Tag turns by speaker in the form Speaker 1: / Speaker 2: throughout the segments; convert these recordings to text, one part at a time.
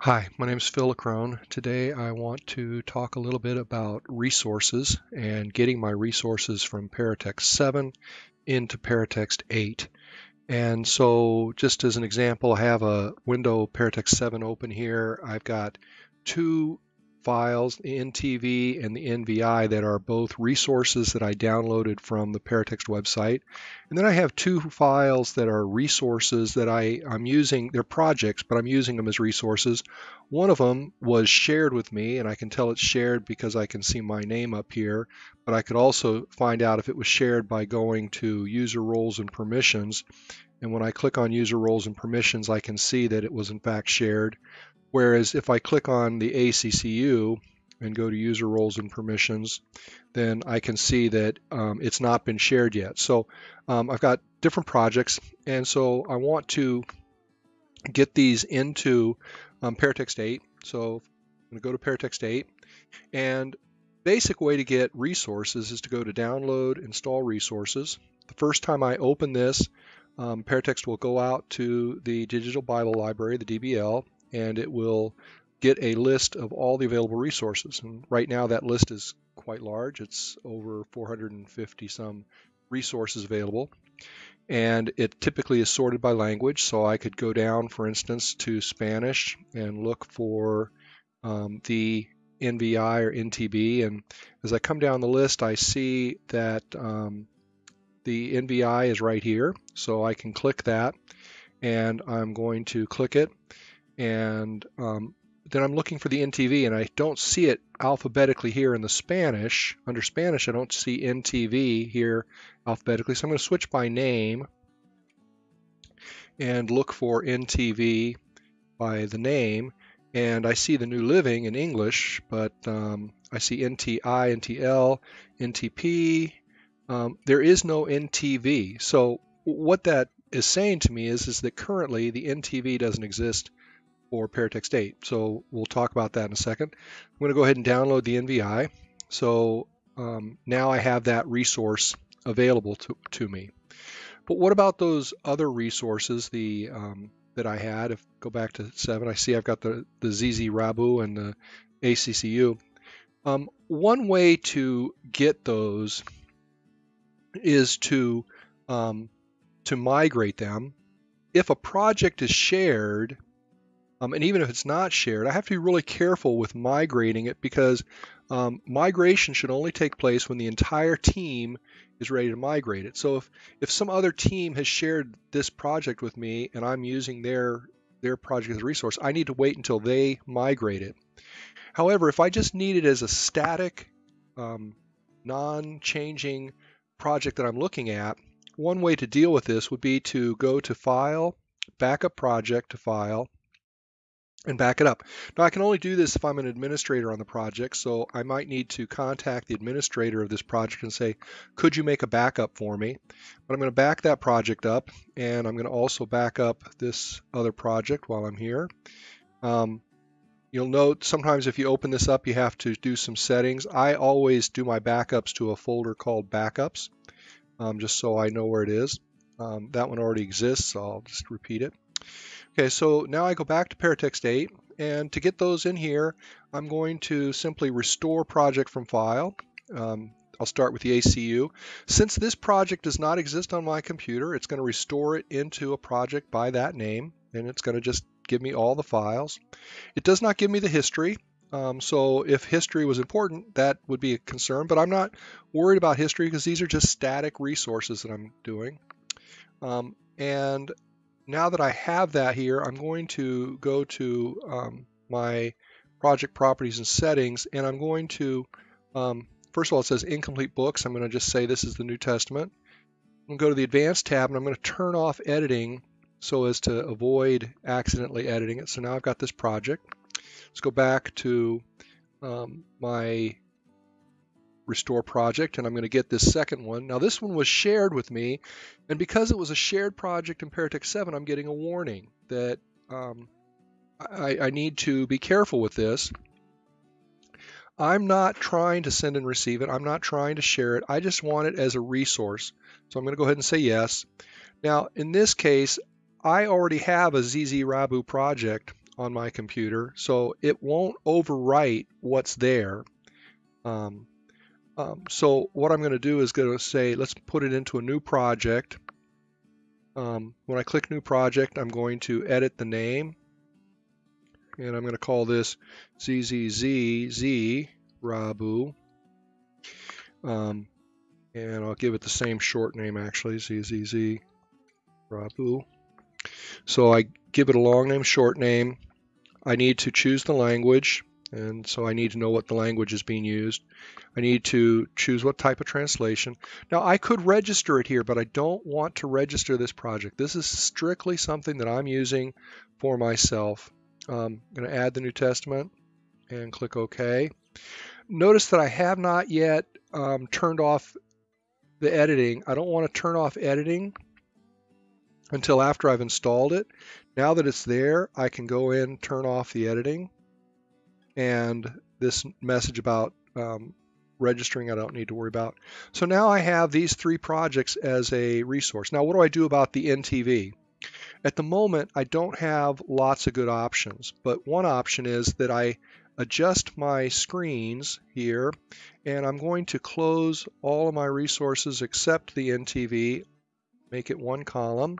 Speaker 1: Hi, my name is Phil Lacrone. Today I want to talk a little bit about resources and getting my resources from Paratext 7 into Paratext 8. And so just as an example, I have a window Paratext 7 open here. I've got two files, the NTV and the NVI, that are both resources that I downloaded from the Paratext website. And then I have two files that are resources that I, I'm using, they're projects, but I'm using them as resources. One of them was shared with me, and I can tell it's shared because I can see my name up here, but I could also find out if it was shared by going to user roles and permissions. And when I click on user roles and permissions, I can see that it was in fact shared. Whereas if I click on the ACCU and go to user roles and permissions, then I can see that um, it's not been shared yet. So um, I've got different projects, and so I want to get these into um, Paratext 8. So I'm going to go to Paratext 8, and basic way to get resources is to go to Download, Install Resources. The first time I open this, um, Paratext will go out to the Digital Bible Library, the DBL, and it will get a list of all the available resources. And right now that list is quite large. It's over 450 some resources available. And it typically is sorted by language. So I could go down, for instance, to Spanish and look for um, the NVI or NTB. And as I come down the list, I see that um, the NVI is right here. So I can click that and I'm going to click it and um, then I'm looking for the NTV and I don't see it alphabetically here in the Spanish. Under Spanish, I don't see NTV here alphabetically, so I'm going to switch by name and look for NTV by the name. And I see the New Living in English, but um, I see NTI, NTL, NTP. Um, there is no NTV. So what that is saying to me is, is that currently the NTV doesn't exist or Paratext 8. So we'll talk about that in a second. I'm going to go ahead and download the NVI. So um, now I have that resource available to, to me. But what about those other resources the um, that I had? If go back to 7, I see I've got the, the ZZ Rabu and the ACCU. Um, one way to get those is to um, to migrate them. If a project is shared, um, and even if it's not shared, I have to be really careful with migrating it because um, migration should only take place when the entire team is ready to migrate it. So if, if some other team has shared this project with me and I'm using their their project as a resource, I need to wait until they migrate it. However, if I just need it as a static, um, non-changing project that I'm looking at, one way to deal with this would be to go to File, Backup Project to File, and back it up. Now I can only do this if I'm an administrator on the project, so I might need to contact the administrator of this project and say, could you make a backup for me? But I'm going to back that project up, and I'm going to also back up this other project while I'm here. Um, you'll note sometimes if you open this up, you have to do some settings. I always do my backups to a folder called backups, um, just so I know where it is. Um, that one already exists, so I'll just repeat it. Okay, so now I go back to Paratext 8, and to get those in here, I'm going to simply restore project from file. Um, I'll start with the ACU. Since this project does not exist on my computer, it's going to restore it into a project by that name, and it's going to just give me all the files. It does not give me the history, um, so if history was important, that would be a concern, but I'm not worried about history because these are just static resources that I'm doing. Um, and now that I have that here, I'm going to go to um, my project properties and settings, and I'm going to, um, first of all, it says incomplete books. I'm going to just say this is the New Testament. I'm going to go to the advanced tab, and I'm going to turn off editing so as to avoid accidentally editing it. So now I've got this project. Let's go back to um, my restore project and I'm going to get this second one. Now this one was shared with me and because it was a shared project in Paratext 7 I'm getting a warning that um, I, I need to be careful with this. I'm not trying to send and receive it. I'm not trying to share it. I just want it as a resource. So I'm going to go ahead and say yes. Now in this case I already have a ZZ Rabu project on my computer, so it won't overwrite what's there. Um, um, so what I'm going to do is going to say, let's put it into a new project. Um, when I click new project, I'm going to edit the name. And I'm going to call this ZZZZ Rabu. Um, and I'll give it the same short name actually, ZZZ Rabu. So I give it a long name, short name. I need to choose the language, and so I need to know what the language is being used. I need to choose what type of translation. Now I could register it here, but I don't want to register this project. This is strictly something that I'm using for myself. Um, I'm going to add the New Testament and click OK. Notice that I have not yet um, turned off the editing. I don't want to turn off editing until after I've installed it. Now that it's there, I can go in, turn off the editing, and this message about um, registering I don't need to worry about. So now I have these three projects as a resource. Now what do I do about the NTV? At the moment, I don't have lots of good options, but one option is that I adjust my screens here, and I'm going to close all of my resources except the NTV, make it one column,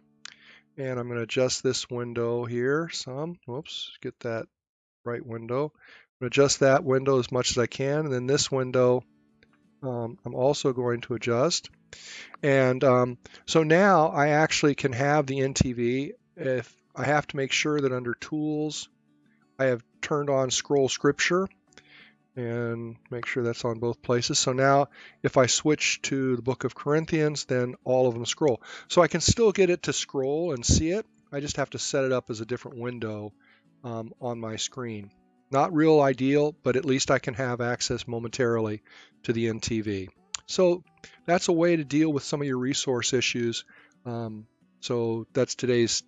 Speaker 1: and I'm going to adjust this window here some. Whoops, get that right window. Adjust that window as much as I can, and then this window um, I'm also going to adjust. And um, so now I actually can have the NTV. If I have to make sure that under Tools, I have turned on Scroll Scripture and make sure that's on both places. So now if I switch to the book of Corinthians, then all of them scroll. So I can still get it to scroll and see it. I just have to set it up as a different window um, on my screen. Not real ideal, but at least I can have access momentarily to the NTV. So that's a way to deal with some of your resource issues. Um, so that's today's.